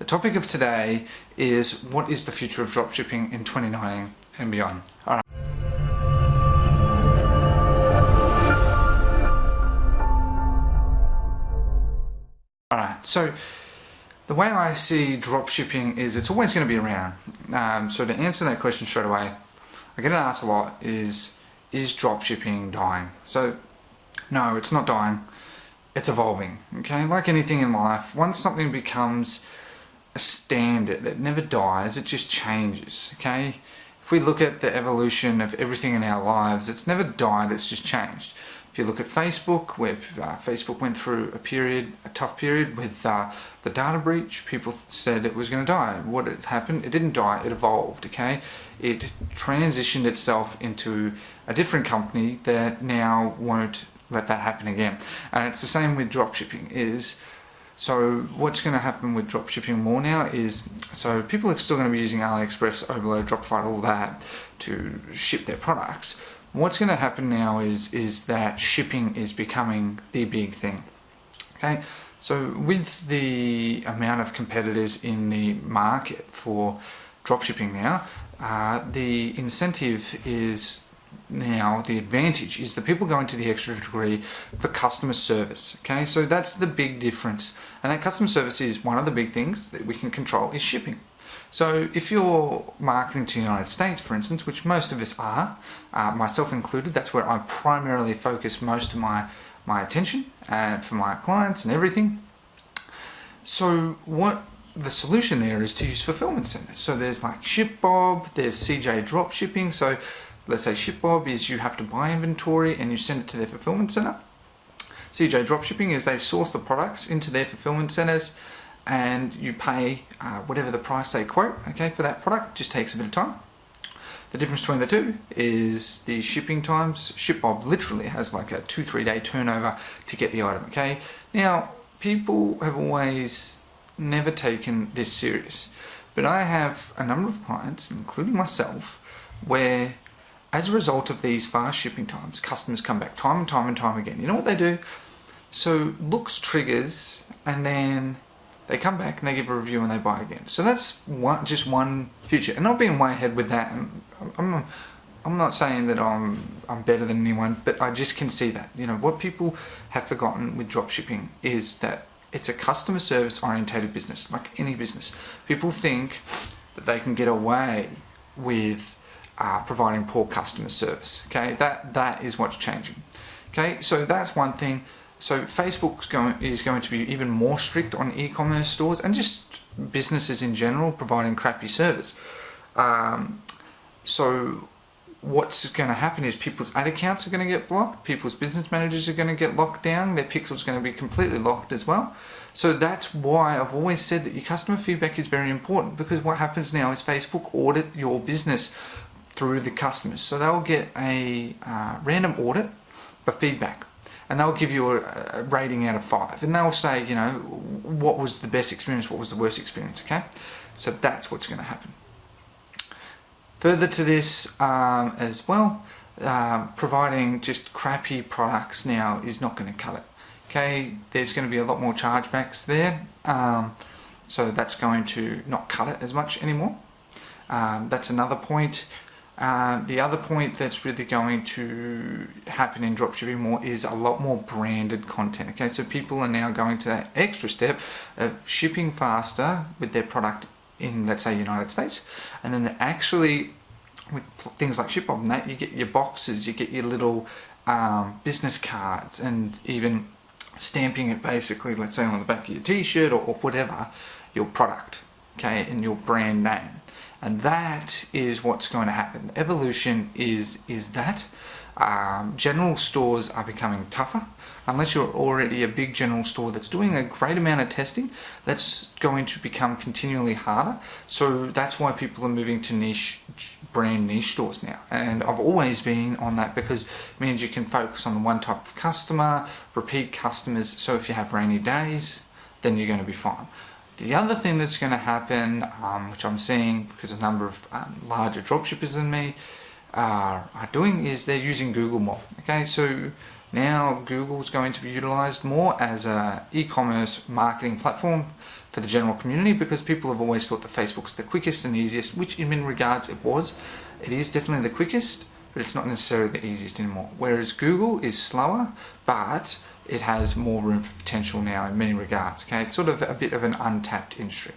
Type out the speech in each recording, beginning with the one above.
The topic of today is what is the future of dropshipping in 2019 and beyond. All right. Alright, so the way I see dropshipping is it's always going to be around. Um, so to answer that question straight away, I get asked a lot is, is dropshipping dying? So no, it's not dying. It's evolving, okay? Like anything in life, once something becomes a standard, it never dies, it just changes, okay? If we look at the evolution of everything in our lives, it's never died, it's just changed. If you look at Facebook, where uh, Facebook went through a period, a tough period with uh, the data breach, people said it was going to die. What had happened? It didn't die, it evolved, okay? It transitioned itself into a different company that now won't let that happen again. And it's the same with dropshipping is so what's going to happen with dropshipping more now is, so people are still going to be using AliExpress, Oberlo, Dropify, all that to ship their products. What's going to happen now is, is that shipping is becoming the big thing. Okay, so with the amount of competitors in the market for dropshipping now, uh, the incentive is now the advantage is that people go into the extra degree for customer service okay? So that's the big difference. And that customer service is one of the big things that we can control is shipping. So if you're marketing to the United States for instance which most of us are uh, myself included that's where I primarily focus most of my my attention and uh, for my clients and everything. So what the solution there is to use fulfillment centers. So there's like ShipBob there's CJ drop shipping. So let's say ShipBob is you have to buy inventory and you send it to their fulfillment center. CJ Dropshipping is they source the products into their fulfillment centers and you pay uh, whatever the price they quote okay for that product just takes a bit of time the difference between the two is the shipping times ShipBob literally has like a two three day turnover to get the item okay now people have always never taken this serious but I have a number of clients including myself where as a result of these fast shipping times, customers come back time and time and time again. You know what they do? So looks triggers and then they come back and they give a review and they buy again. So that's one, just one future. And not being way ahead with that, I'm, I'm not saying that I'm, I'm better than anyone, but I just can see that. You know, what people have forgotten with dropshipping is that it's a customer service orientated business, like any business. People think that they can get away with uh, providing poor customer service. Okay, that that is what's changing. Okay, so that's one thing. So Facebook is going to be even more strict on e-commerce stores and just businesses in general providing crappy service. Um, so what's going to happen is people's ad accounts are going to get blocked, people's business managers are going to get locked down, their pixels are going to be completely locked as well. So that's why I've always said that your customer feedback is very important because what happens now is Facebook audit your business through the customers. So they'll get a uh, random audit for feedback and they'll give you a, a, rating out of five and they'll say, you know, what was the best experience, what was the worst experience, okay? So that's what's going to happen. Further to this um, as well, uh, providing just crappy products now is not going to cut it. Okay, there's going to be a lot more chargebacks there, um, so that's going to not cut it as much anymore. Um, that's another point. Uh, the other point that's really going to happen in dropshipping more is a lot more branded content. Okay, so people are now going to that extra step of shipping faster with their product in, let's say, United States, and then actually with things like ShipBob and that, you get your boxes, you get your little um, business cards, and even stamping it basically, let's say, on the back of your t-shirt or, or whatever, your product, okay, and your brand name and that is what's going to happen. Evolution is is that. Um, general stores are becoming tougher unless you're already a big general store that's doing a great amount of testing that's going to become continually harder so that's why people are moving to niche brand niche stores now and I've always been on that because it means you can focus on the one type of customer repeat customers so if you have rainy days then you're going to be fine the other thing that's going to happen, um, which I'm seeing because a number of um, larger dropshippers than me are, are doing, is they're using Google more. Okay, so now Google is going to be utilized more as a e-commerce marketing platform for the general community because people have always thought that Facebook's the quickest and easiest, which in many regards it was. It is definitely the quickest, but it's not necessarily the easiest anymore. Whereas Google is slower, but it has more room for potential now in many regards. Okay, it's sort of a bit of an untapped industry.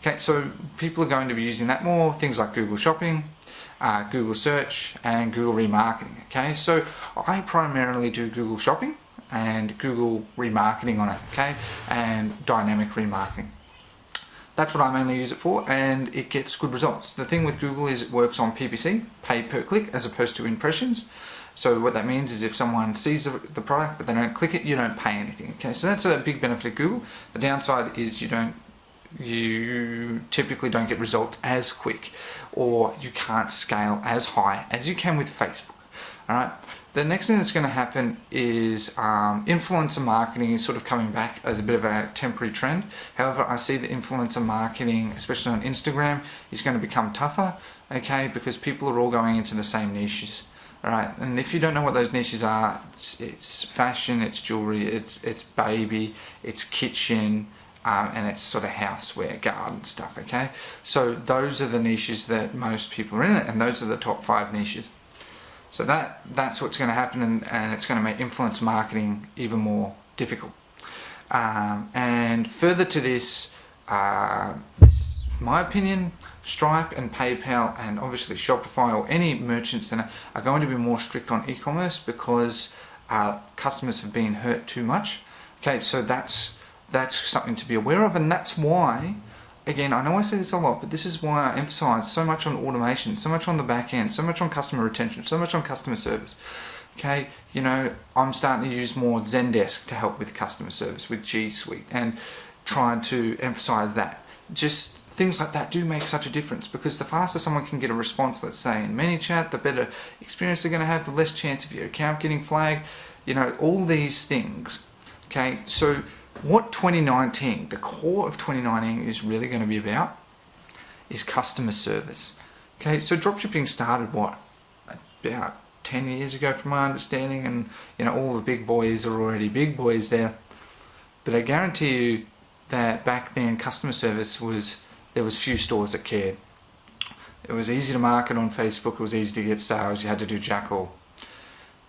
Okay, so people are going to be using that more, things like Google Shopping, uh, Google Search, and Google Remarketing. Okay, so I primarily do Google Shopping and Google Remarketing on it, okay, and dynamic remarketing. That's what I mainly use it for and it gets good results. The thing with Google is it works on PPC, pay per click, as opposed to impressions. So what that means is if someone sees the, product but they don't click it, you don't pay anything. Okay, so that's a big benefit of Google. The downside is you don't you typically don't get results as quick or you can't scale as high as you can with Facebook. Alright, the next thing that's going to happen is um, influencer marketing is sort of coming back as a bit of a temporary trend. However, I see that influencer marketing, especially on Instagram, is going to become tougher, okay, because people are all going into the same niches. Alright, and if you don't know what those niches are, it's, it's fashion, it's jewelry, it's, it's baby, it's kitchen, um, and it's sort of houseware, garden stuff, okay? So those are the niches that most people are in, and those are the top five niches. So that that's what's going to happen and, and it's going to make influence marketing even more difficult. Um, and further to this, uh, this, my opinion, Stripe and PayPal and obviously Shopify or any merchants that are going to be more strict on e-commerce because uh, customers have been hurt too much. Okay, so that's that's something to be aware of and that's why again, I know I say this a lot, but this is why I emphasize so much on automation, so much on the back end, so much on customer retention, so much on customer service. Okay, you know, I'm starting to use more Zendesk to help with customer service with G Suite and trying to emphasize that. Just things like that do make such a difference because the faster someone can get a response, let's say in ManyChat, the better experience they're going to have, the less chance of your account getting flagged, you know, all these things. Okay, so what 2019, the core of 2019 is really going to be about is customer service. Okay, so dropshipping started what about 10 years ago from my understanding and you know all the big boys are already big boys there. But I guarantee you that back then customer service was there was few stores that cared. It was easy to market on Facebook it was easy to get sales you had to do jack all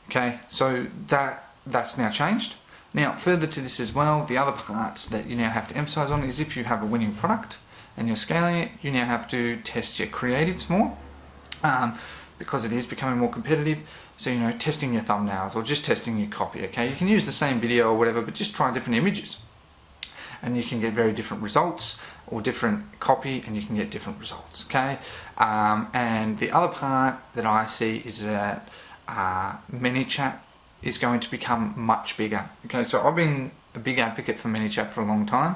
okay so that that's now changed now, further to this as well, the other parts that you now have to emphasize on is if you have a winning product and you're scaling it, you now have to test your creatives more um, because it is becoming more competitive. So, you know, testing your thumbnails or just testing your copy, okay? You can use the same video or whatever, but just try different images. And you can get very different results or different copy and you can get different results, okay? Um, and the other part that I see is that uh, ManyChat is going to become much bigger. Okay, so I've been a big advocate for ManyChat for a long time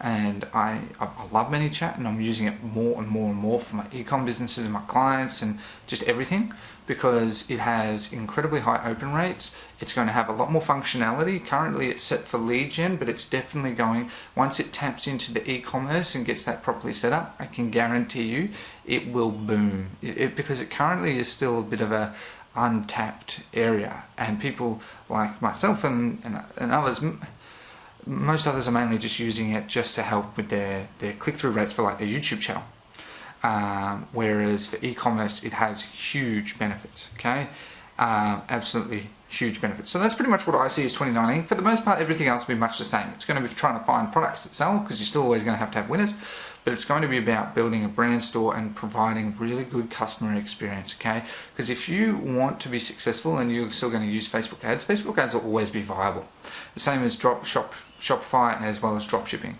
and I, I love ManyChat and I'm using it more and more and more for my ecom businesses and my clients and just everything because it has incredibly high open rates. It's going to have a lot more functionality. Currently it's set for lead gen, but it's definitely going, once it taps into the e-commerce and gets that properly set up, I can guarantee you it will boom. It, it, because it currently is still a bit of a, untapped area. And people like myself and, and, and others most others are mainly just using it just to help with their, their click-through rates for like their YouTube channel. Um, whereas for e-commerce it has huge benefits okay? Um, absolutely huge benefits. So that's pretty much what I see as 2019 for the most part everything else will be much the same. It's going to be trying to find products that sell because you're still always going to have to have winners but it's going to be about building a brand store and providing really good customer experience, okay? Because if you want to be successful and you're still going to use Facebook ads, Facebook ads will always be viable. The same as drop shop, Shopify as well as drop shipping.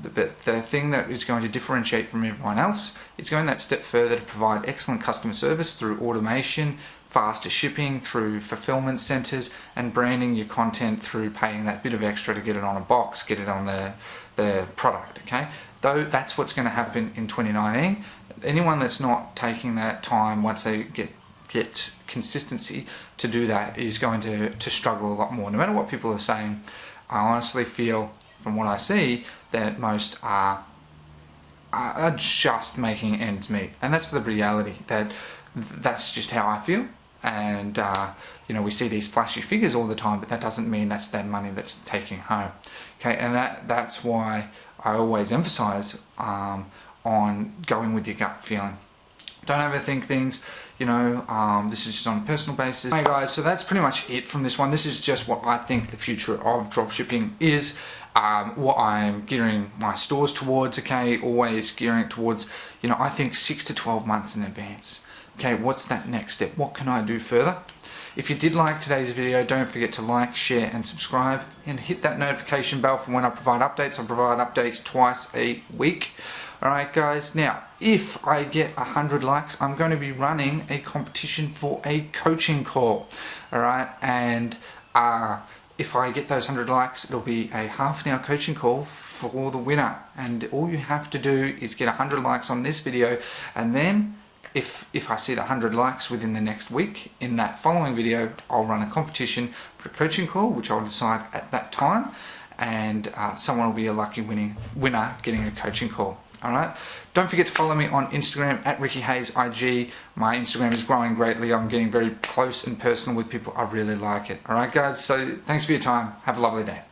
But the thing that is going to differentiate from everyone else is going that step further to provide excellent customer service through automation, faster shipping, through fulfillment centers, and branding your content through paying that bit of extra to get it on a box, get it on the, the product, okay? though that's what's going to happen in 2019 anyone that's not taking that time once they get get consistency to do that is going to, to struggle a lot more. No matter what people are saying I honestly feel from what I see that most are are just making ends meet. And that's the reality that that's just how I feel and uh, you know we see these flashy figures all the time but that doesn't mean that's their money that's taking home okay and that that's why I always emphasize um, on going with your gut feeling. Don't overthink things, you know, um, this is just on a personal basis. Hey guys, so that's pretty much it from this one. This is just what I think the future of dropshipping is. Um, what I'm gearing my stores towards, okay, always gearing it towards, you know, I think 6 to 12 months in advance. Okay, what's that next step? What can I do further? If you did like today's video, don't forget to like, share and subscribe and hit that notification bell for when I provide updates. I provide updates twice a week. Alright guys, now if I get 100 likes, I'm going to be running a competition for a coaching call. Alright, and uh, if I get those 100 likes, it'll be a half an hour coaching call for the winner. And all you have to do is get 100 likes on this video and then if, if I see the 100 likes within the next week, in that following video, I'll run a competition for a coaching call, which I'll decide at that time, and uh, someone will be a lucky winning winner getting a coaching call. Alright, don't forget to follow me on Instagram at Ricky Hayes IG. My Instagram is growing greatly. I'm getting very close and personal with people. I really like it. Alright guys, so thanks for your time. Have a lovely day.